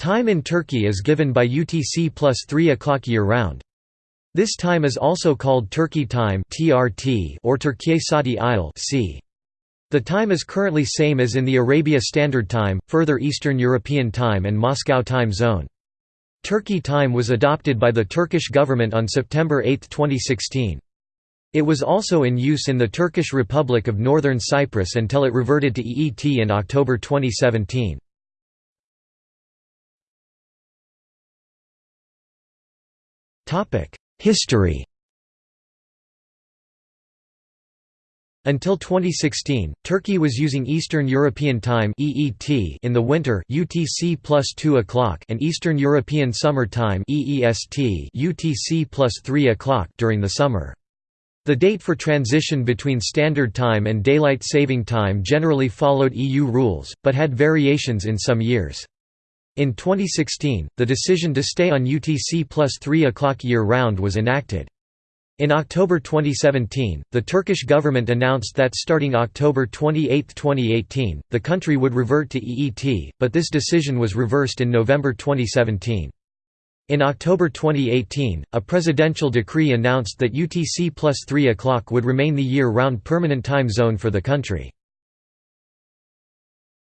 Time in Turkey is given by UTC plus 3 o'clock year-round. This time is also called Turkey time or Türkiye Saati İl c. The time is currently same as in the Arabia Standard Time, further Eastern European Time and Moscow time zone. Turkey time was adopted by the Turkish government on September 8, 2016. It was also in use in the Turkish Republic of Northern Cyprus until it reverted to EET in October 2017. History Until 2016, Turkey was using Eastern European Time (EET) in the winter (UTC plus 2 o'clock) and Eastern European Summer Time (EEST) (UTC plus 3 o'clock) during the summer. The date for transition between Standard Time and Daylight Saving Time generally followed EU rules, but had variations in some years. In 2016, the decision to stay on UTC plus 3 o'clock year-round was enacted. In October 2017, the Turkish government announced that starting October 28, 2018, the country would revert to EET, but this decision was reversed in November 2017. In October 2018, a presidential decree announced that UTC plus 3 o'clock would remain the year-round permanent time zone for the country.